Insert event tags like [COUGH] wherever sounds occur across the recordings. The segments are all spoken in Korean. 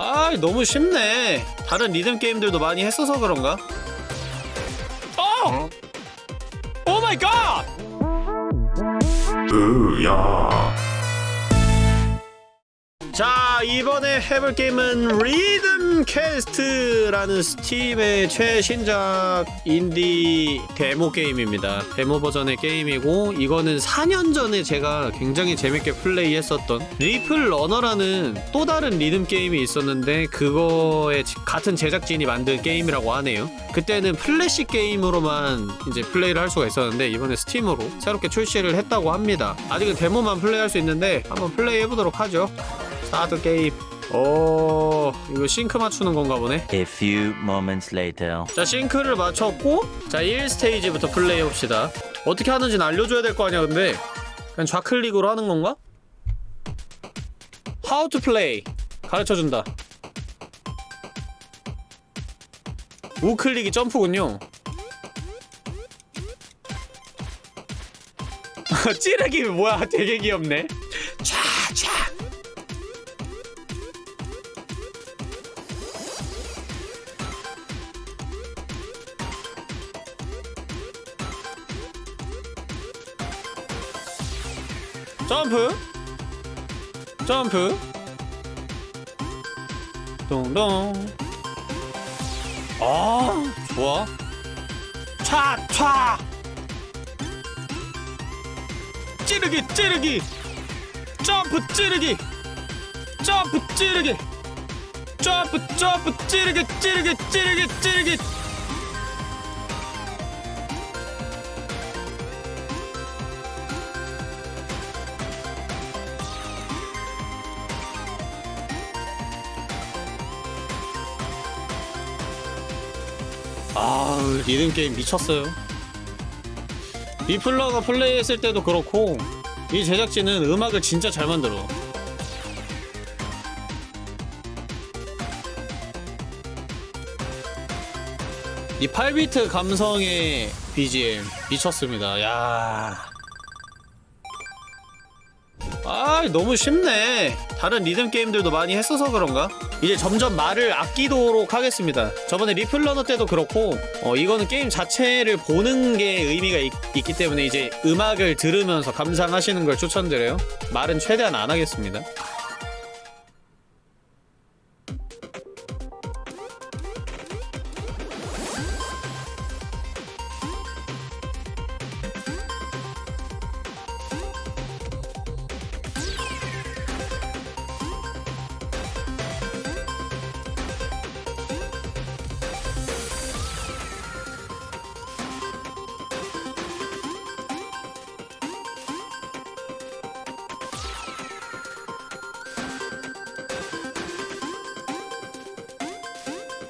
아 너무 쉽네 다른 리듬 게임들도 많이 했어서 그런가? 어! Oh my god! 으야 자 이번에 해볼 게임은 리듬 퀘스트라는 스팀의 최신작 인디 데모 게임입니다. 데모 버전의 게임이고 이거는 4년 전에 제가 굉장히 재밌게 플레이했었던 리플 러너라는 또 다른 리듬 게임이 있었는데 그거에 지- 같은 제작진이 만든 게임이라고 하네요. 그때는 플래시 게임으로만 이제 플레이를 할 수가 있었는데 이번에 스팀으로 새롭게 출시를 했다고 합니다. 아직은 데모만 플레이할 수 있는데 한번 플레이 해보도록 하죠 Start game 오 이거 싱크 맞추는 건가 보네. A few moments later. 자 sync를 맞췄고 자 1스테이지부터 플레이 해봅시다. 어떻게 하는지는 알려줘야 될 거 아니야 근데. 그냥 좌클릭으로 하는 건가? How to play. 가르쳐준다. 우클릭이 점프군요. [LAUGHS] 찌르기 뭐야? 되게 귀엽네 점프. 점프. 동동. 아 좋아. 차차. 찌르기 찌르기. 점프 찌르기. 점프 찌르기. 점프 점프 찌르기 찌르기 찌르기 찌르기 아 리듬 게임 미쳤어요. 리플러가 플레이했을 때도 그렇고 이 제작진은 음악을 진짜 잘 만들어. 이 8비트 감성의 BGM 미쳤습니다. 야. 아 너무 쉽네 다른 리듬 게임들도 많이 했어서 그런가? 이제 점점 말을 아끼도록 하겠습니다. 저번에 리플러너 때도 그렇고 어 이거는 게임 자체를 보는 게 의미가 있, 있기 때문에 이제 음악을 들으면서 감상하시는 걸 추천드려요. 말은 최대한 안 하겠습니다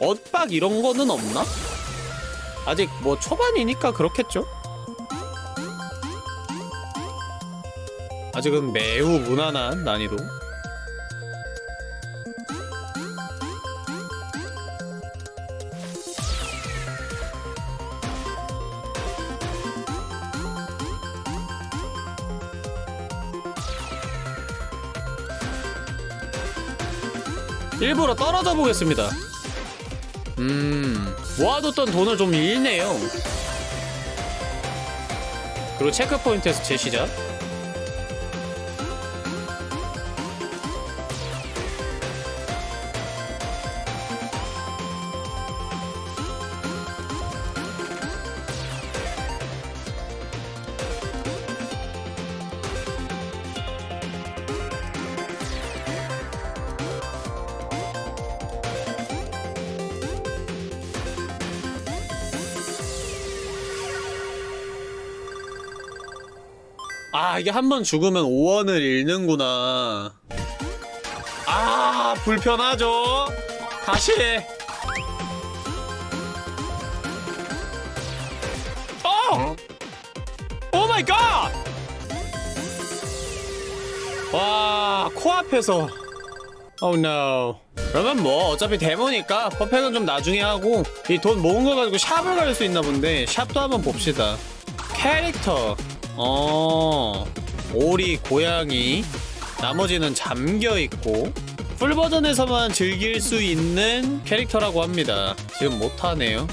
엇박 이런 거는 없나? 아직 뭐 초반이니까 그렇겠죠? 아직은 매우 무난한 난이도 일부러 떨어져 보겠습니다 음 모아뒀던 돈을 좀 잃네요. 그리고 체크포인트에서 재시작 아 이게 한 번 죽으면 5원을 잃는구나. 아 불편하죠? 다시. 해 어! Oh my god! 와 코앞에서. Oh no. 그러면 뭐 어차피 데모니까 퍼펙은 좀 나중에 하고 이 돈 모은 거 가지고 shop을 갈 수 있나 본데 shop도 한번 봅시다. 캐릭터 어 오리 고양이 나머지는 잠겨 있고 풀 버전에서만 즐길 수 있는 캐릭터라고 합니다. 지금 못하네요.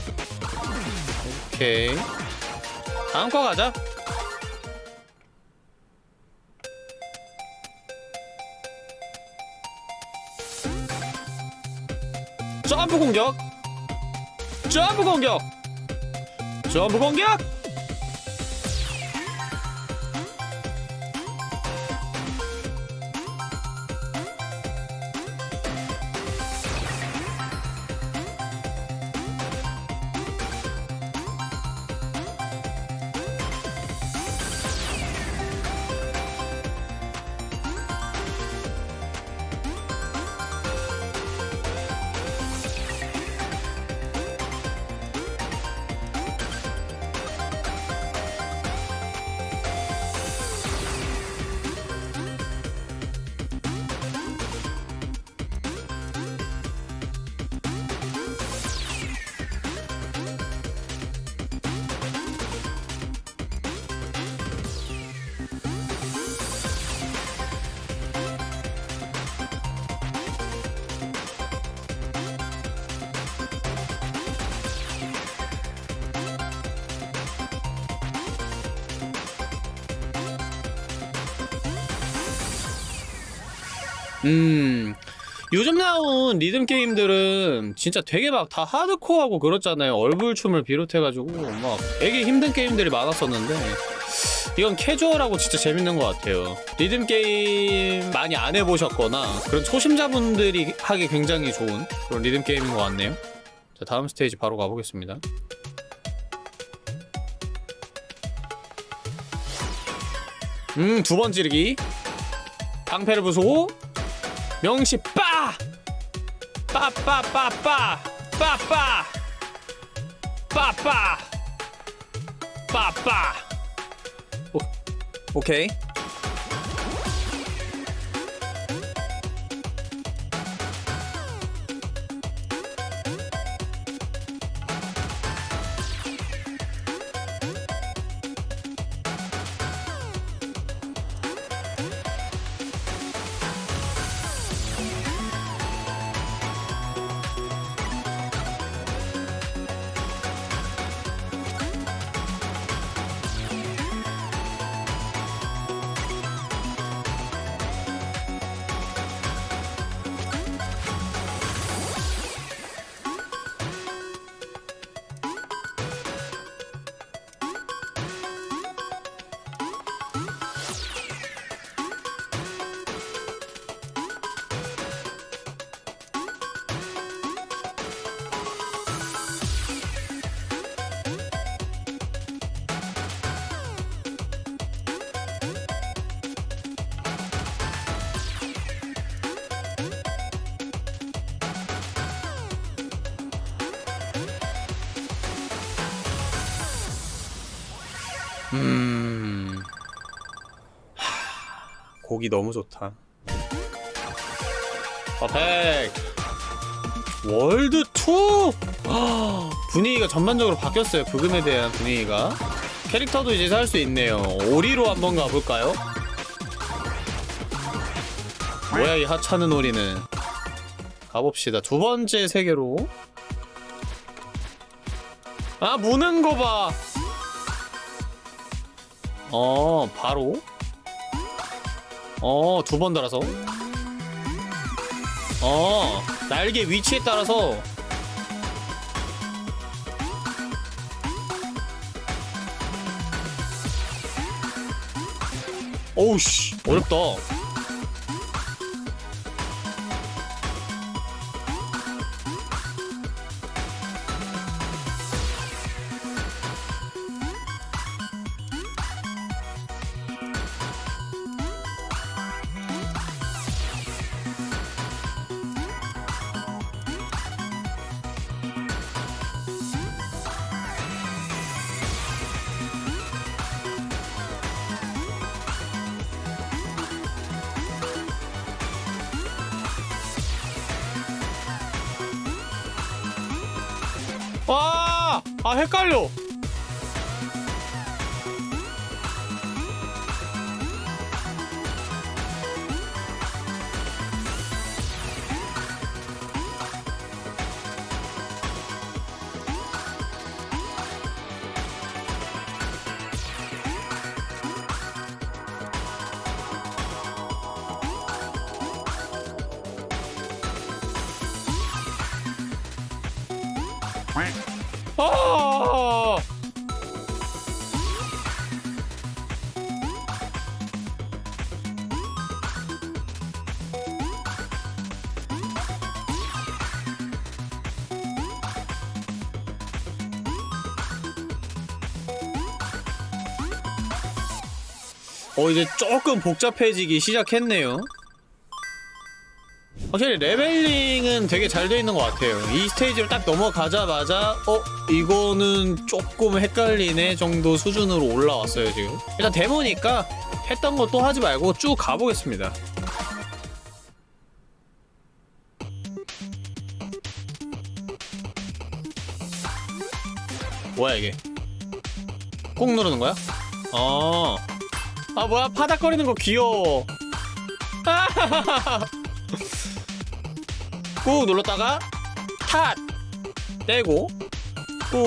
오케이. 다음 거 가자. 점프 공격! 점프 공격! 점프 공격! 음. 요즘 나온 리듬 게임들은 진짜 되게 막 다 하드코어하고 그렇잖아요. 얼굴춤을 비롯해가지고 막 되게 힘든 게임들이 많았었는데 이건 캐주얼하고 진짜 재밌는 것 같아요. 리듬 게임 많이 안 해보셨거나 그런 초심자분들이 하기 굉장히 좋은 그런 리듬 게임인 것 같네요. 자 다음 스테이지 바로 가보겠습니다. 음두 번 찌르기. 방패를 부수고 명시 빠! 빠빠빠빠! 빠빠! 빠빠! 빠빠! 오, 오케이. 음. 하, 곡이 너무 좋다. 퍼펙트. 월드 2. 아, 분위기가 전반적으로 바뀌었어요. 부금에 대한 분위기가. 캐릭터도 이제 살 수 있네요. 오리로 한번 가볼까요? 뭐야 이 하찮은 오리는. 가봅시다. 두 번째 세계로. 아 무는 거 봐. 어, 바로? 어, 두 번 달아서? 어, 날개 위치에 따라서 어우 씨 어렵다 와! 아 헷갈려 아! 어 이제 조금 복잡해지기 시작했네요. 확실히 레벨링은 되게 잘 돼 있는 것 같아요. 이 스테이지를 딱 넘어가자마자 어 이거는 조금 헷갈리네 정도 수준으로 올라왔어요 지금. 일단 데모니까 했던 거 또 하지 말고 쭉 가보겠습니다. 뭐야 이게? 꾹 누르는 거야? 어. 아 뭐야 파닥거리는 거 귀여워. [LAUGHS] 꾹 눌렀다가 탓 떼고 꾹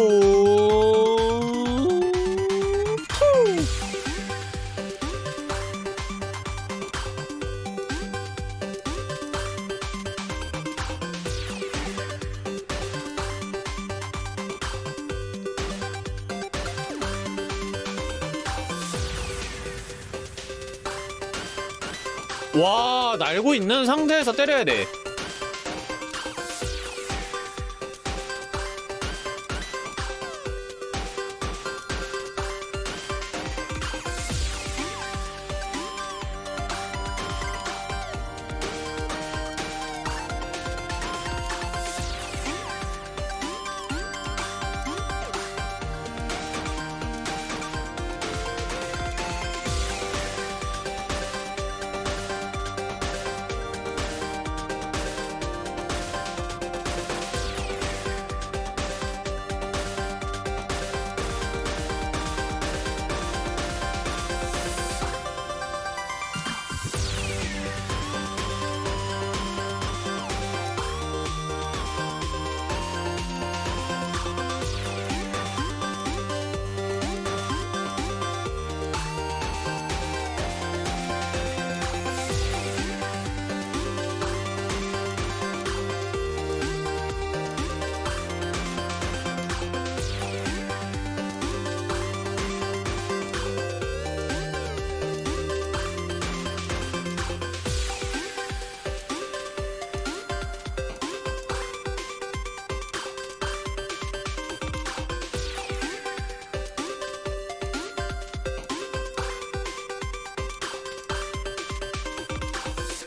투. 와 날고 있는 상태에서 때려야 돼.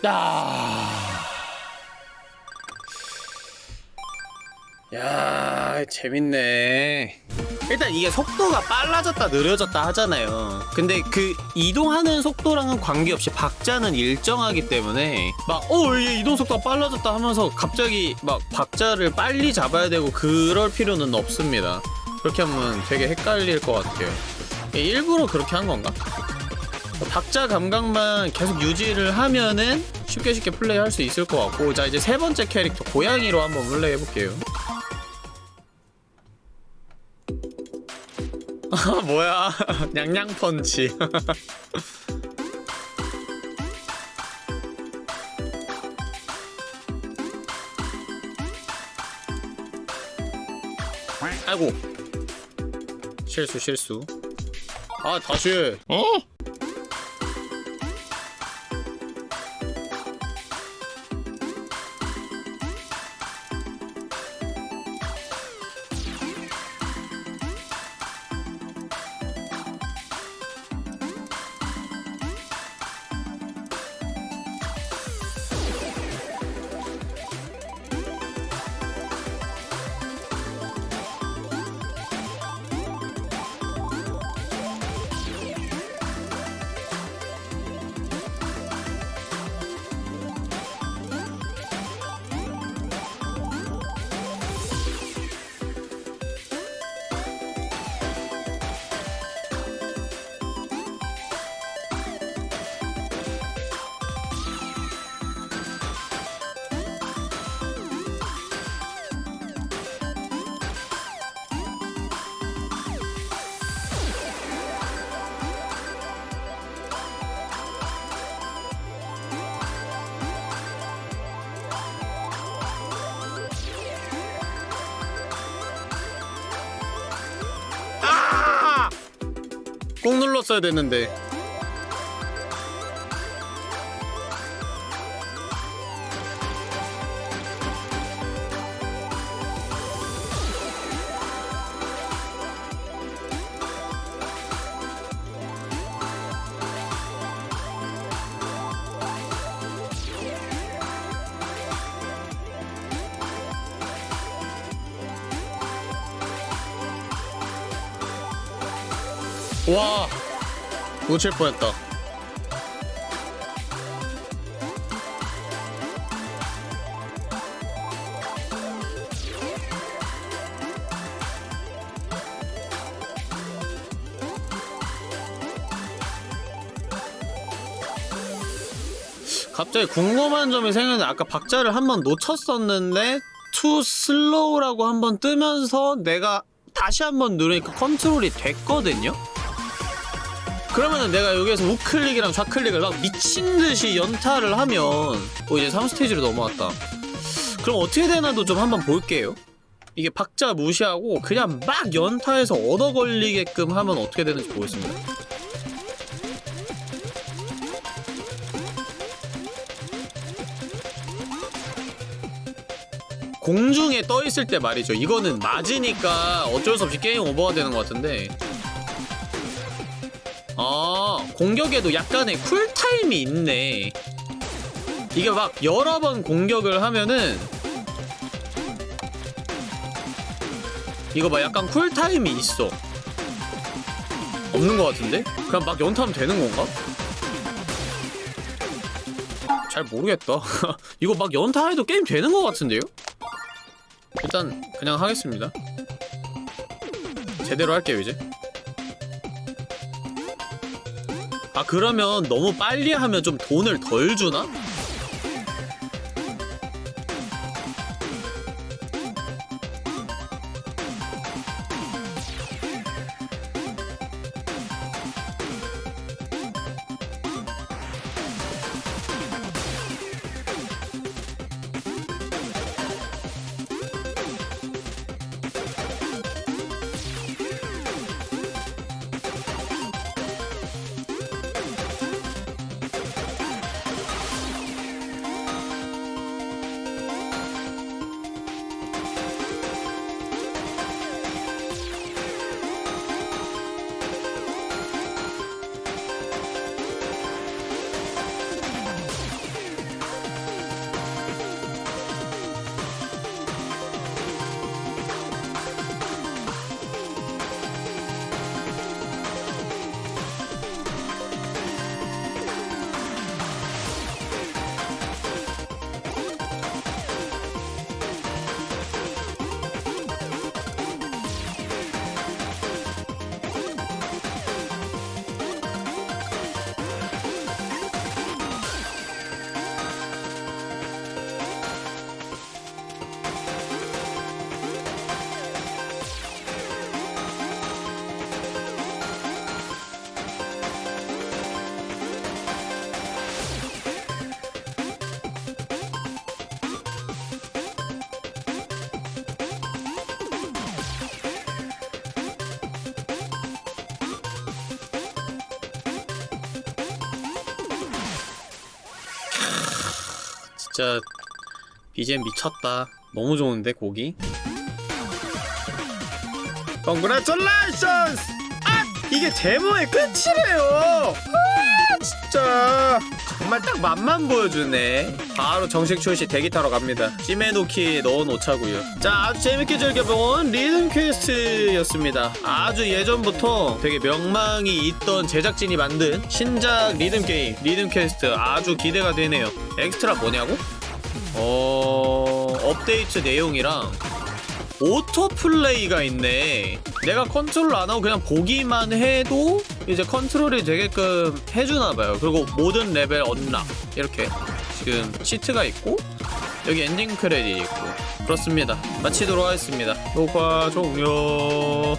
야. 야, 재밌네. 일단 이게 속도가 빨라졌다 느려졌다 하잖아요. 근데 그 이동하는 속도랑은 관계없이 박자는 일정하기 때문에 막 어, 얘 이동 속도가 빨라졌다 하면서 갑자기 막 박자를 빨리 잡아야 되고 그럴 필요는 없습니다. 그렇게 하면 되게 헷갈릴 것 같아요. 일부러 그렇게 한 건가? 박자 감각만 계속 유지를 하면은 쉽게 쉽게 플레이할 수 있을 것 같고 자 이제 세 번째 캐릭터 고양이로 한번 플레이 해볼게요. 아 [LAUGHS] 뭐야? [LAUGHS] 냥냥 펀치. [LAUGHS] 아이고. 실수 실수. 아 다시 어? 꾹 눌렀어야 됐는데 놓칠 뻔했다 갑자기 궁금한 점이 생겼는데 아까 박자를 한 번 놓쳤었는데 too slow라고 한 번 뜨면서 내가 다시 한 번 누르니까 컨트롤이 됐거든요? 그러면은 내가 여기에서 우클릭이랑 좌클릭을 막 미친듯이 연타를 하면 어 이제 3스테이지로 넘어왔다 그럼 어떻게 되나도 좀 한번 볼게요 이게 박자 무시하고 그냥 막 연타해서 얻어 걸리게끔 하면 어떻게 되는지 보겠습니다 공중에 떠 있을 때 말이죠. 이거는 맞으니까 어쩔 수 없이 게임 오버가 되는 것 같은데. 아, 공격에도 약간의 쿨타임이 있네. 이게 막 여러 번 공격을 하면은 이거 봐 약간 쿨타임이 있어. 없는 것 같은데? 그냥 막 연타하면 되는 건가? 잘 모르겠다. [LAUGHS] 이거 막 연타해도 게임 되는 것 같은데요? 일단 그냥 하겠습니다 제대로 할게요 이제 아 그러면 너무 빨리 하면 좀 돈을 덜 주나? 진짜 BGM 미쳤다 너무 좋은데 곡이 Congratulations! 아! 이게 데모의 끝이래요! 아 진짜 정말 딱 맛만 보여주네. 바로 정식 출시 대기 타러 갑니다. 찜해놓기 넣어놓자고요. 자 아주 재밌게 즐겨본 리듬 퀘스트였습니다. 아주 예전부터 되게 명망이 있던 제작진이 만든 신작 리듬 게임 리듬 퀘스트 아주 기대가 되네요. 엑스트라 뭐냐고? 어... 업데이트 내용이랑 auto play가 있네. 내가 컨트롤 안 하고 그냥 보기만 해도 이제 컨트롤이 되게끔 해주나봐요. 그리고 모든 레벨 unlock 이렇게 지금 cheat가 있고 여기 엔딩 크레딧 있고 그렇습니다. 마치도록 하겠습니다. 녹화 종료.